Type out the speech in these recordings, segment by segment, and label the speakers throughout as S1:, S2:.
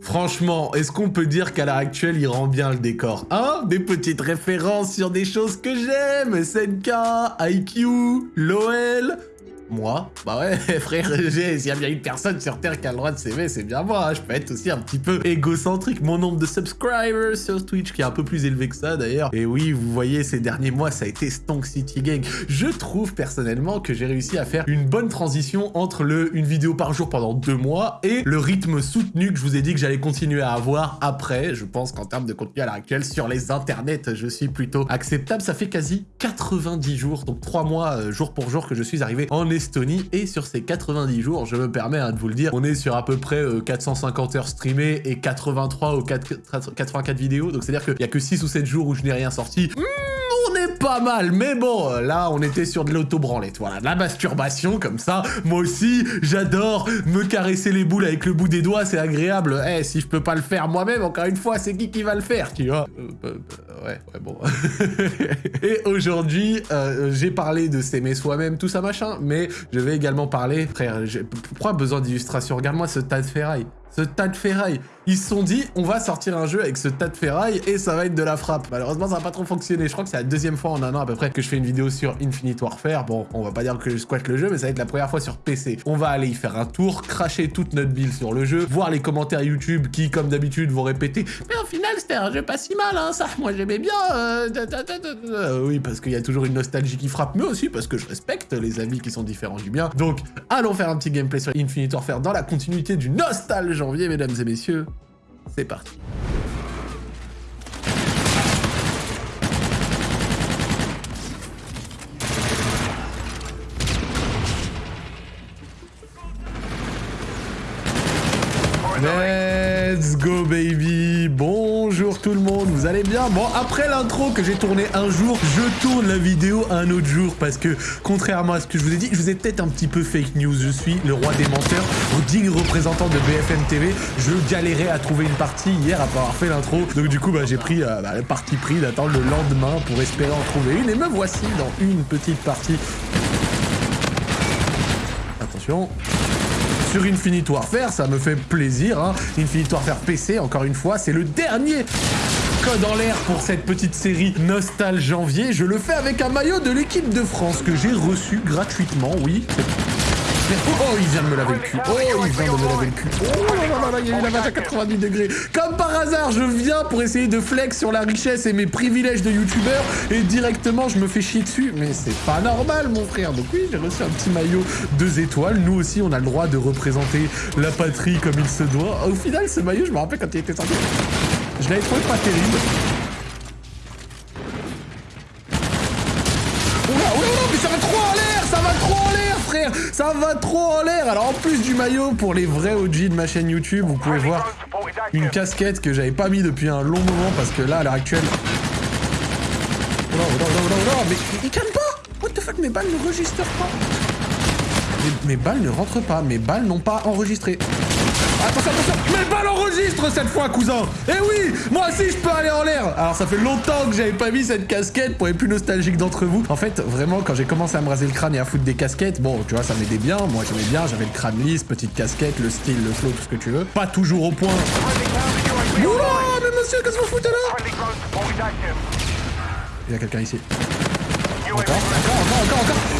S1: Franchement, est-ce qu'on peut dire qu'à l'heure actuelle, il rend bien le décor? Hein? Des petites références sur des choses que j'aime. SNK, IQ, LOL, moi Bah ouais, frère, s'il y a bien une personne sur Terre qui a le droit de s'aimer, c'est bien moi. Hein. Je peux être aussi un petit peu égocentrique. Mon nombre de subscribers sur Twitch, qui est un peu plus élevé que ça d'ailleurs. Et oui, vous voyez, ces derniers mois, ça a été Stonk City Gang. Je trouve personnellement que j'ai réussi à faire une bonne transition entre le une vidéo par jour pendant deux mois et le rythme soutenu que je vous ai dit que j'allais continuer à avoir après. Je pense qu'en termes de contenu à l'heure actuelle, sur les internets, je suis plutôt acceptable. Ça fait quasi 90 jours, donc trois mois euh, jour pour jour que je suis arrivé en Et sur ces 90 jours, je me permets hein, de vous le dire, on est sur à peu près 450 euh, heures streamées et 83 ou 84 vidéos. Donc c'est-à-dire qu'il n'y a que 6 ou 7 jours où je n'ai rien sorti. Mmh, on est pas mal, mais bon, là, on était sur de l'auto-branlette, voilà, de la masturbation, comme ça. Moi aussi, j'adore me caresser les boules avec le bout des doigts, c'est agréable. Eh, si je peux pas le faire moi-même, encore une fois, c'est qui qui va le faire, tu vois? Euh, bah, bah, Ouais, ouais, bon. Et aujourd'hui, euh, j'ai parlé de s'aimer soi-même, tout ça, machin, mais je vais également parler, frère, pourquoi besoin d'illustration? Regarde-moi ce tas de ferraille. Ce tas de ferraille. Ils se sont dit, on va sortir un jeu avec ce tas de ferraille et ça va être de la frappe. Malheureusement, ça n'a pas trop fonctionné. Je crois que c'est la deuxième fois en un an à peu près que je fais une vidéo sur Infinite Warfare. Bon, on va pas dire que je squatte le jeu, mais ça va être la première fois sur PC. On va aller y faire un tour, cracher toute notre build sur le jeu, voir les commentaires YouTube qui, comme d'habitude, vont répéter « Mais au final, c'était un jeu pas si mal, hein, ça, moi j'aimais bien. Euh, oui, parce qu'il y a toujours une nostalgie qui frappe, mais aussi parce que je respecte les amis qui sont différents du bien. Donc, allons faire un petit gameplay sur Infinite Warfare dans la continuité du Nostal janvier, mesdames et messieurs. C'est parti. Tout le monde, vous allez bien? Bon, après l'intro que j'ai tourné un jour, je tourne la vidéo un autre jour parce que, contrairement à ce que je vous ai dit, je vous ai peut-être un petit peu fake news. Je suis le roi des menteurs, digne représentant de BFM TV. Je galérais à trouver une partie hier après avoir fait l'intro. Donc du coup, bah, j'ai pris euh, bah, le parti pris d'attendre le lendemain pour espérer en trouver une. Et me voici dans une petite partie. Attention sur Infinite Warfare, ça me fait plaisir. Hein. Infinite Warfare PC, encore une fois, c'est le dernier code en l'air pour cette petite série Nostal Janvier. Je le fais avec un maillot de l'équipe de France que j'ai reçu gratuitement, oui. Oh, il vient de me laver le cul. Oh, il vient de me laver le cul. Oh là là il y a eu la vache à 90 degrés. Comme par hasard, je viens pour essayer de flex sur la richesse et mes privilèges de youtubeur et directement, je me fais chier dessus. Mais c'est pas normal, mon frère. Donc oui, j'ai reçu un petit maillot deux étoiles. Nous aussi, on a le droit de représenter la patrie comme il se doit. Au final, ce maillot, je me rappelle quand il était sorti. Je l'avais trouvé pas terrible. Ça va trop en l'air. Alors en plus du maillot, pour les vrais OG de ma chaîne YouTube, vous pouvez voir une casquette que j'avais pas mis depuis un long moment parce que là, à l'heure actuelle... Oh non, non, non, non, mais il calme pas. What the fuck, mes balles ne registrent pas. Mes, balles ne rentrent pas, mes balles n'ont pas enregistré. Attention, attention Mes balles enregistrent cette fois, cousin Eh oui Moi aussi, je peux aller en l'air Alors, ça fait longtemps que j'avais pas mis cette casquette pour les plus nostalgiques d'entre vous. En fait, vraiment, quand j'ai commencé à me raser le crâne et à foutre des casquettes, bon, tu vois, ça m'aidait bien. Moi, j'aimais bien, j'avais le crâne lisse, petite casquette, le style, le flow, tout ce que tu veux. Pas toujours au point. Oula Mais monsieur, qu'est-ce que vous foutez là? Il y a quelqu'un ici. Encore, encore, encore, encore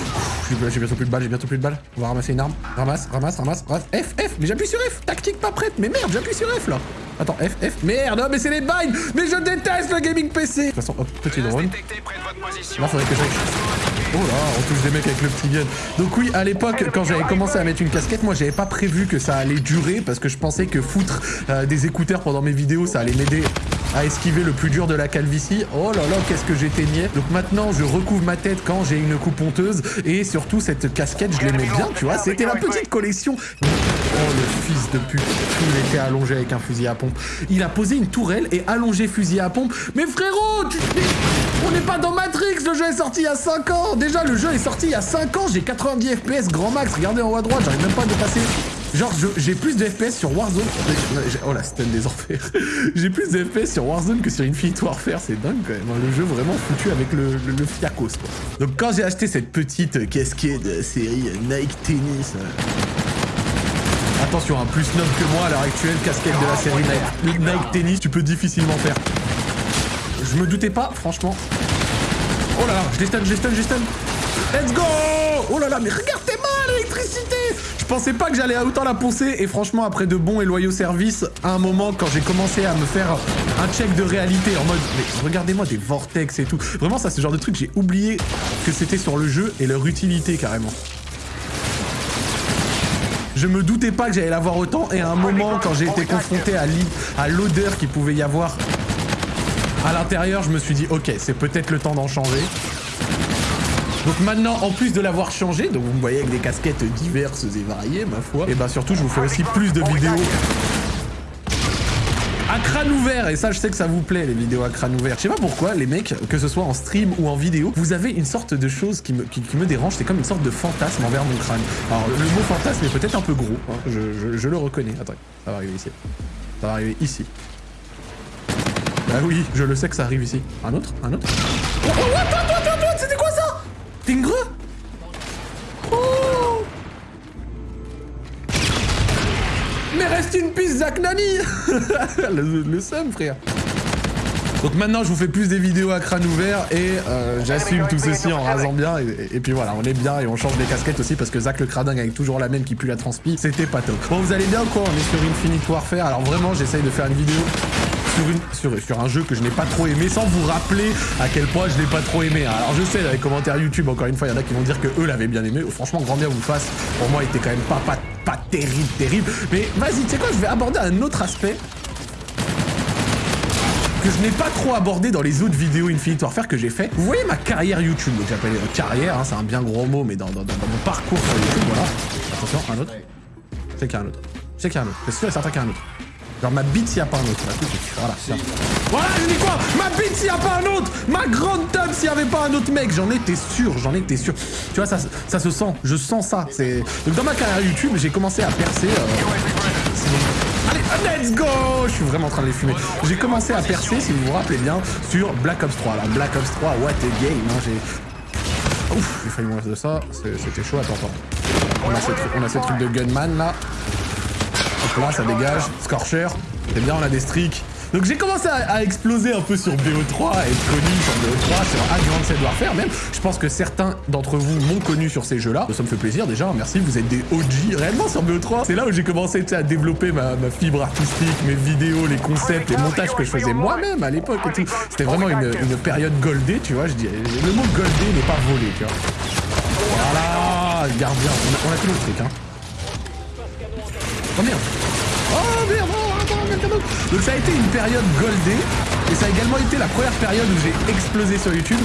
S1: j'ai bientôt plus de balles, j'ai bientôt plus de balles. On va ramasser une arme. Ramasse, ramasse, ramasse, ramasse. F, F, mais j'appuie sur F. Tactique pas prête. Mais merde, j'appuie sur F là. Attends, F, F. Merde, mais c'est les binds. Mais je déteste le gaming PC. De toute façon, hop, petit drone. Là, faudrait que j'aille. Oh là, on touche des mecs avec le petit gun. Donc oui, à l'époque, quand j'avais commencé à mettre une casquette, moi, j'avais pas prévu que ça allait durer parce que je pensais que foutre euh, des écouteurs pendant mes vidéos, ça allait m'aider à esquiver le plus dur de la calvitie. Oh là là, qu'est-ce que j'étais niais. Donc maintenant, je recouvre ma tête quand j'ai une coupe honteuse. Et surtout, cette casquette, je l'aimais bien, tu vois. C'était la petite collection. Oh, le fils de pute. Il était allongé avec un fusil à pompe. Il a posé une tourelle et allongé fusil à pompe. Mais frérot. On n'est pas dans Matrix, le jeu est sorti il y a 5 ans Déjà, le jeu est sorti il y a 5 ans, j'ai 90 FPS grand max, regardez en haut à droite, j'arrive même pas à dépasser Genre, j'ai plus de FPS sur Warzone. Oh la stun des enfers. j'ai plus de FPS sur Warzone que sur Infinite Warfare. C'est dingue quand même. Hein. Le jeu vraiment foutu avec le, le, fiacos. Quoi. Donc, quand j'ai acheté cette petite casquette série Nike Tennis. Euh, Attention, un plus noble que moi à l'heure actuelle, casquette de la série Nike, Nike Tennis, tu peux difficilement faire. Je me doutais pas, franchement. Oh là là, je les stun, je les stun, je les stun. Let's go Oh là là, mais regardez moi l'électricité Je pensais pas que j'allais autant la poncer, et franchement, après de bons et loyaux services, à un moment, quand j'ai commencé à me faire un check de réalité, en mode, mais regardez-moi des vortex et tout. Vraiment, ça, le genre de truc, j'ai oublié que c'était sur le jeu et leur utilité, carrément. Je me doutais pas que j'allais l'avoir autant, et à un moment, quand j'ai été confronté à l'odeur qu'il pouvait y avoir à l'intérieur, je me suis dit, ok, c'est peut-être le temps d'en changer. Donc maintenant, en plus de l'avoir changé, donc vous me voyez avec des casquettes diverses et variées, ma foi, et bah surtout, je vous fais aussi plus de vidéos à crâne ouvert et ça je sais que ça vous plaît les vidéos à crâne ouvert. Je sais pas pourquoi les mecs, que ce soit en stream ou en vidéo, vous avez une sorte de chose qui me, dérange, c'est comme une sorte de fantasme envers mon crâne. Alors le mot fantasme est peut-être un peu gros, hein. je, le reconnais. Attends, ça va arriver ici. Ça va arriver ici. Bah oui, je le sais que ça arrive ici. Un autre Un autre Oh, oh Oh Mais reste une piste, Zach Nani le, seum, frère donc maintenant, je vous fais plus des vidéos à crâne ouvert et euh, j'assume tout ceci en rasant bien. Et, puis voilà, on est bien et on change des casquettes aussi parce que Zach le cradingue avec toujours la même qui pue la transpi, c'était pas top. Bon, vous allez bien quoi? On est sur Infinite Warfare. Alors vraiment, j'essaye de faire une vidéo sur, un jeu que je n'ai pas trop aimé sans vous rappeler à quel point je l'ai pas trop aimé. Alors je sais, dans les commentaires YouTube, encore une fois, il y en a qui vont dire que eux l'avaient bien aimé. Franchement, grand bien vous fasse. Pour moi, il était quand même pas, pas, pas terrible, terrible. Mais vas-y, tu sais quoi, je vais aborder un autre aspect que je n'ai pas trop abordé dans les autres vidéos Infinite Warfare que j'ai fait. Vous voyez ma carrière YouTube, donc j'appelle carrière, hein, c'est un bien gros mot, mais dans, mon parcours sur YouTube, voilà. Attention, un autre. C'est qu'il y a un autre. C'est qu'il y a un autre. C'est sûr et certain qu'il y a un autre. Genre ma bite s'il n'y a pas un autre. Voilà, Voilà, je dis quoi Ma bite s'il n'y a pas un autre Ma grande tub s'il n'y avait pas un autre mec J'en étais sûr, j'en étais sûr. Tu vois, ça, ça se sent, je sens ça. Donc dans ma carrière YouTube, j'ai commencé à percer... Euh, allez, let's go Je suis vraiment en train de les fumer. J'ai commencé à percer, si vous vous rappelez bien, sur Black Ops 3. Alors Black Ops 3, what a game hein, J'ai... Ouf, j'ai failli mourir de ça. C'était chaud, attends, attends. On a, on ces trucs de gunman, là. Hop là, ça dégage. Scorcher. C'est bien, on a des streaks. Donc j'ai commencé à, exploser un peu sur BO3, à être connu sur BO3, sur Advanced Warfare même. Je pense que certains d'entre vous m'ont connu sur ces jeux-là. Ça me fait plaisir déjà, merci, vous êtes des OG réellement sur BO3. C'est là où j'ai commencé à développer ma, fibre artistique, mes vidéos, les concepts, les montages que je faisais moi-même à l'époque et tout. C'était vraiment une, période goldée, tu vois, je dis. Le mot goldé n'est pas volé, tu vois. Voilà, gardien, on a, on a tout le truc, hein. Oh merde. Oh merde. Oh, Donc ça a été une période goldée, et ça a également été la première période où j'ai explosé sur YouTube.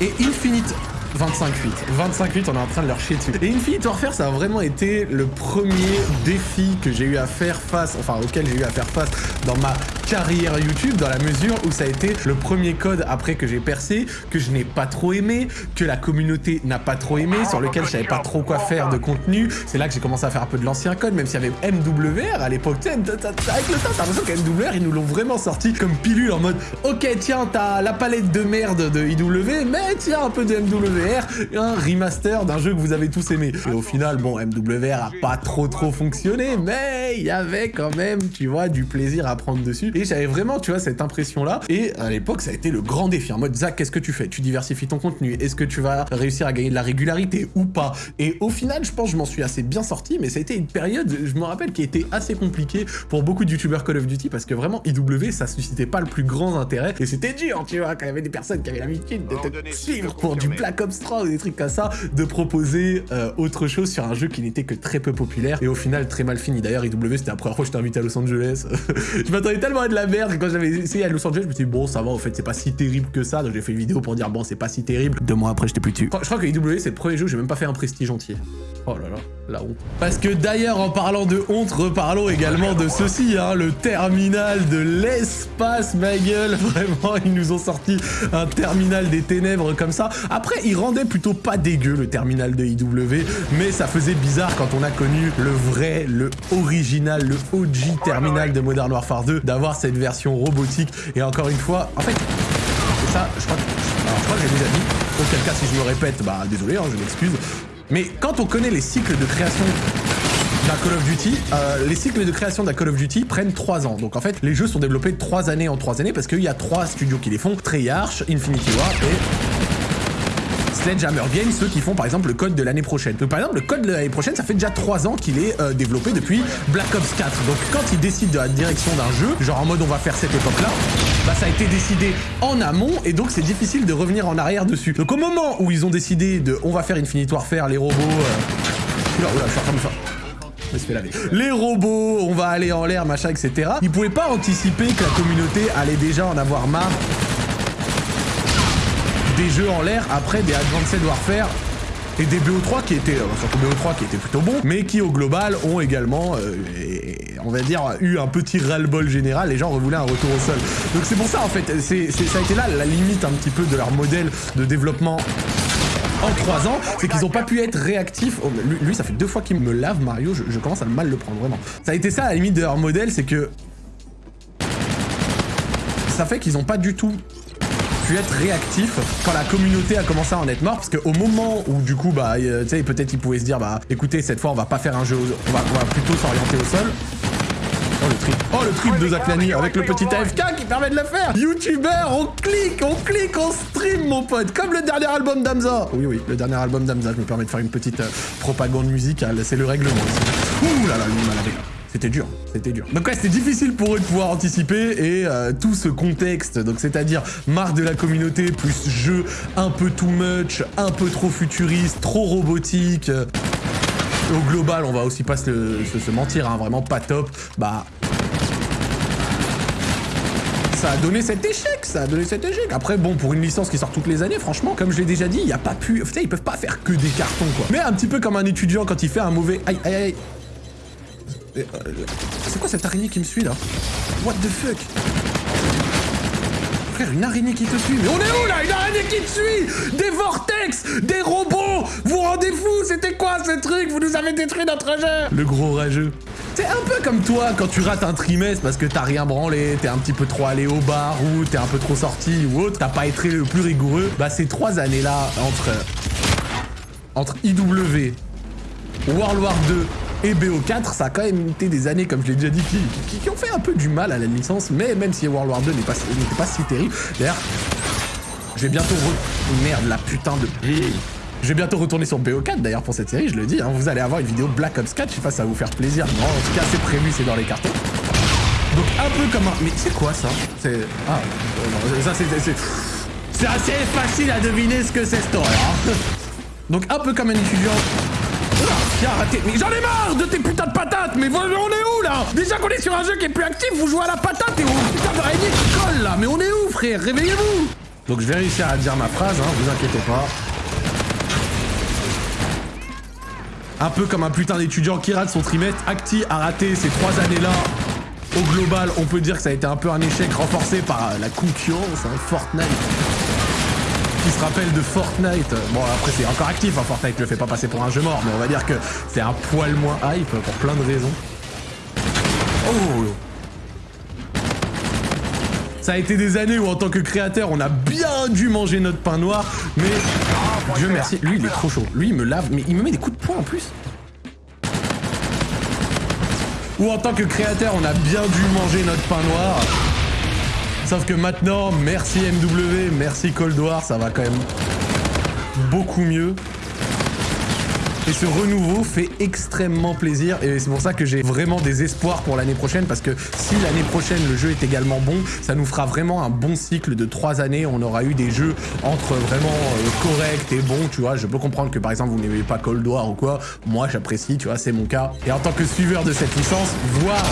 S1: Et Infinite 25 8. 25 8, on est en train de leur chier dessus. Et Infinite Warfare, ça a vraiment été le premier défi que j'ai eu à faire face, enfin auquel j'ai eu à faire face dans ma carrière YouTube, dans la mesure où ça a été le premier code après que j'ai percé, que je n'ai pas trop aimé, que la communauté n'a pas trop aimé, sur lequel je savais pas trop quoi faire de contenu. C'est là que j'ai commencé à faire un peu de l'ancien code, même s'il y avait MWR à l'époque. Avec le temps, t'as l'impression qu'MWR, ils nous l'ont vraiment sorti comme pilule en mode Ok, tiens, t'as la palette de merde de IW, mais tiens, un peu de MWR un remaster d'un jeu que vous avez tous aimé. Et au final, bon, MWR a pas trop trop fonctionné, mais il y avait quand même, tu vois, du plaisir à prendre dessus. Et j'avais vraiment, tu vois, cette impression-là. Et à l'époque, ça a été le grand défi. En mode, Zach, qu'est-ce que tu fais? Tu diversifies ton contenu. Est-ce que tu vas réussir à gagner de la régularité ou pas? Et au final, je pense que je m'en suis assez bien sorti, mais ça a été une période, je me rappelle, qui était assez compliquée pour beaucoup de youtubeurs Call of Duty parce que vraiment, IW, ça suscitait pas le plus grand intérêt. Et c'était dur, tu vois, quand il y avait des personnes qui avaient l'habitude de te suivre pour du Black Ou des trucs comme ça, de proposer euh, autre chose sur un jeu qui n'était que très peu populaire et au final très mal fini. D'ailleurs, IW, c'était la première fois que j'étais invité à Los Angeles. je m'attendais tellement à de la merde quand j'avais essayé à Los Angeles, je me suis dit, bon, ça va, en fait, c'est pas si terrible que ça. Donc j'ai fait une vidéo pour dire, bon, c'est pas si terrible. Deux mois après, j'étais plus dessus. Je crois que IW, c'est le premier jeu où j'ai même pas fait un prestige entier. Oh là là, la honte. Parce que d'ailleurs, en parlant de honte, reparlons également de ceci, hein, le terminal de l'espace, ma gueule. Vraiment, ils nous ont sorti un terminal des ténèbres comme ça. Après, il rendait plutôt pas dégueu le terminal de IW, mais ça faisait bizarre quand on a connu le vrai, le original, le OG terminal de Modern Warfare 2, d'avoir cette version robotique. Et encore une fois, en fait, ça, je crois que, alors, je crois que j'ai déjà dit, auquel cas si je me répète, bah désolé, hein, je m'excuse, mais quand on connaît les cycles de création d'un Call of Duty, euh, les cycles de création d'un Call of Duty prennent 3 ans. Donc en fait, les jeux sont développés 3 années en 3 années parce qu'il y a 3 studios qui les font, Treyarch, Infinity War et Sledgehammer Games, ceux qui font par exemple le code de l'année prochaine. Donc par exemple, le code de l'année prochaine, ça fait déjà 3 ans qu'il est euh, développé depuis Black Ops 4. Donc quand ils décident de la direction d'un jeu, genre en mode on va faire cette époque-là, bah ça a été décidé en amont et donc c'est difficile de revenir en arrière dessus. Donc au moment où ils ont décidé de on va faire Infinity Warfare, les robots... Euh... Oula, oula, je suis en train de faire... Les robots, on va aller en l'air, machin, etc. Ils pouvaient pas anticiper que la communauté allait déjà en avoir marre des jeux en l'air après des Advanced Warfare et des BO3 qui étaient, euh, surtout BO3 qui plutôt bons, mais qui au global ont également, euh, on va dire, eu un petit ras-le-bol général, les gens revoulaient un retour au sol. Donc c'est pour ça en fait, c'est ça a été là la limite un petit peu de leur modèle de développement en 3 ans, c'est qu'ils ont pas pu être réactifs. Oh, lui, ça fait deux fois qu'il me lave Mario, je, commence à mal le prendre vraiment. Ça a été ça la limite de leur modèle, c'est que ça fait qu'ils ont pas du tout être réactif quand la communauté a commencé à en être mort parce qu'au moment où du coup bah tu sais peut-être ils pouvaient se dire bah écoutez cette fois on va pas faire un jeu on va, on va plutôt s'orienter au sol. Oh le trip, oh le trip de Zaklani avec le petit AFK qui permet de le faire. Youtubeur, on clique, on clique, on stream mon pote, comme le dernier album d'Amza Oui oui, le dernier album d'Amza, je me permets de faire une petite euh, propagande musicale, c'est le règlement. Ouh là là, lui malade. C'était dur, c'était dur. Donc ouais, c'était difficile pour eux de pouvoir anticiper et euh, tout ce contexte, donc c'est-à-dire marque de la communauté plus jeu un peu too much, un peu trop futuriste, trop robotique. Au global, on va aussi pas se, se, mentir, hein, vraiment pas top. Bah, ça a donné cet échec, ça a donné cet échec. Après, bon, pour une licence qui sort toutes les années, franchement, comme je l'ai déjà dit, il n'y a pas pu... Putain, ils peuvent pas faire que des cartons, quoi. Mais un petit peu comme un étudiant quand il fait un mauvais... Aïe, aïe, aïe. Euh, c'est quoi cette araignée qui me suit là What the fuck Frère, une araignée qui te suit Mais on est où là Une araignée qui te suit Des vortex Des robots Vous vous rendez fou C'était quoi ce truc Vous nous avez détruit notre jeu Le gros rageux. C'est un peu comme toi quand tu rates un trimestre parce que t'as rien branlé, t'es un petit peu trop allé au bar ou t'es un peu trop sorti ou autre, t'as pas été le plus rigoureux. Bah ces trois années-là entre entre IW, World War 2 et BO4, ça a quand même été des années, comme je l'ai déjà dit, qui, ont fait un peu du mal à la licence, mais même si World War 2 n'était pas, pas, si terrible. D'ailleurs, je vais bientôt re... Merde, la putain de... Je vais bientôt retourner sur BO4 d'ailleurs pour cette série, je le dis, hein, vous allez avoir une vidéo Black Ops 4, je sais pas si ça va vous faire plaisir, non, en tout cas c'est prévu, c'est dans les cartons. Donc un peu comme un... Mais c'est quoi ça? C'est... Ah, ça c'est... C'est assez facile à deviner ce que c'est cette horreur. Hein. Donc un peu comme un étudiant raté. Mais j'en ai marre de tes putains de patates. Mais on est où là? Déjà qu'on est sur un jeu qui est plus actif, vous jouez à la patate et on putain d'araignée qui colle là. Mais on est où frère? Réveillez-vous! Donc je vais réussir à dire ma phrase, hein, vous inquiétez pas. Un peu comme un putain d'étudiant qui rate son trimestre, Acti a raté ces trois années-là. Au global, on peut dire que ça a été un peu un échec renforcé par la concurrence, hein, Fortnite se rappelle de Fortnite. Bon, après, c'est encore actif, hein, Fortnite le fait pas passer pour un jeu mort, mais on va dire que c'est un poil moins hype pour plein de raisons. Oh ça a été des années où en tant que créateur, on a bien dû manger notre pain noir, mais Dieu merci, lui il est trop chaud. Lui il me lave, mais il me met des coups de poing en plus. Ou en tant que créateur, on a bien dû manger notre pain noir. Sauf que maintenant, merci MW, merci Cold War, ça va quand même beaucoup mieux. Et ce renouveau fait extrêmement plaisir et c'est pour ça que j'ai vraiment des espoirs pour l'année prochaine parce que si l'année prochaine le jeu est également bon, ça nous fera vraiment un bon cycle de trois années. On aura eu des jeux entre vraiment euh, corrects et bons, tu vois. Je peux comprendre que par exemple vous n'aimez pas Cold War ou quoi. Moi j'apprécie, tu vois, c'est mon cas. Et en tant que suiveur de cette licence, voir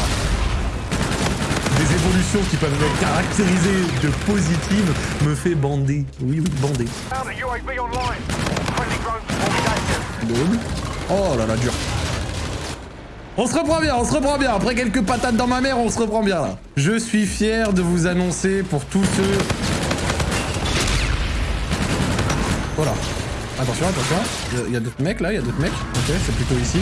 S1: des évolutions qui peuvent être caractérisées de positives me fait bander. Oui, oui, bander. Oh là là, dur. On se reprend bien, on se reprend bien. Après quelques patates dans ma mère, on se reprend bien là. Je suis fier de vous annoncer pour tous ceux... Voilà. Attention, attention. Il y a, d'autres mecs là, il y a d'autres mecs. Ok, c'est plutôt ici.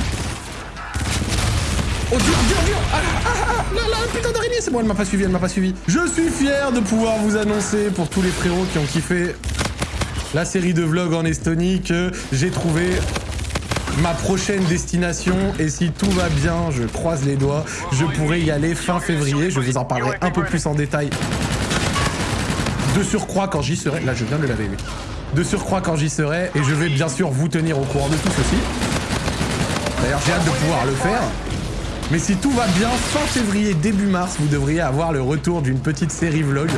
S1: Oh dur, dur, dur Ah, ah, ah Là, là, putain d'araignée C'est bon, elle m'a pas suivi, elle m'a pas suivi. Je suis fier de pouvoir vous annoncer, pour tous les frérots qui ont kiffé la série de vlogs en Estonie, que j'ai trouvé ma prochaine destination. Et si tout va bien, je croise les doigts, je pourrai y aller fin février. Je vous en parlerai un peu plus en détail. De surcroît quand j'y serai. Là, je viens de laver, oui. De surcroît quand j'y serai. Et je vais bien sûr vous tenir au courant de tout ceci. D'ailleurs, j'ai hâte de pouvoir le faire. Mais si tout va bien, fin février, début mars, vous devriez avoir le retour d'une petite série vlog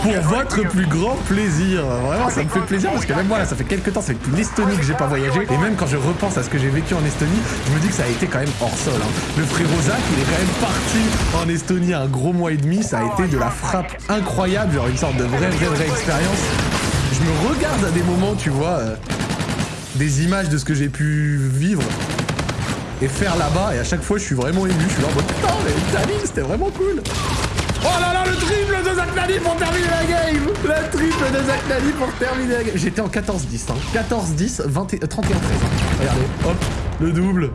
S1: pour votre plus grand plaisir. Vraiment, ça me fait plaisir parce que même moi, là, ça fait quelques temps, c'est depuis l'Estonie que j'ai pas voyagé. Et même quand je repense à ce que j'ai vécu en Estonie, je me dis que ça a été quand même hors sol. hein. Le frérot Zach, il est quand même parti en Estonie un gros mois et demi. Ça a été de la frappe incroyable, genre une sorte de vraie, vraie, vraie expérience. Je me regarde à des moments, tu vois, euh, des images de ce que j'ai pu vivre et faire là-bas. Et à chaque fois, je suis vraiment ému. Je suis là en mode putain, mais Italie, c'était vraiment cool. Oh là là, le triple de Zach pour terminer la game Le triple de Zach pour terminer la game J'étais en 14-10, hein. 14-10, 20 et- 31-13. Regardez, hop, le double.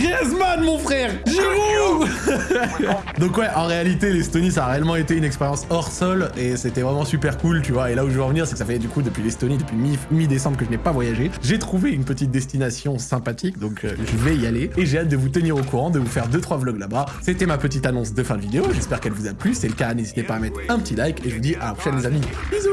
S1: Griezmann, mon frère Giroud Donc ouais, en réalité, l'Estonie, ça a réellement été une expérience hors sol et c'était vraiment super cool, tu vois. Et là où je veux en venir, c'est que ça fait du coup depuis l'Estonie, depuis mi- mi-décembre que je n'ai pas voyagé. J'ai trouvé une petite destination sympathique, donc euh, je vais y aller. Et j'ai hâte de vous tenir au courant, de vous faire 2-3 vlogs là-bas. C'était ma petite annonce de fin de vidéo, j'espère qu'elle vous a plu. Si c'est le cas, n'hésitez pas à mettre un petit like et je vous dis à la prochaine les amis. Bisous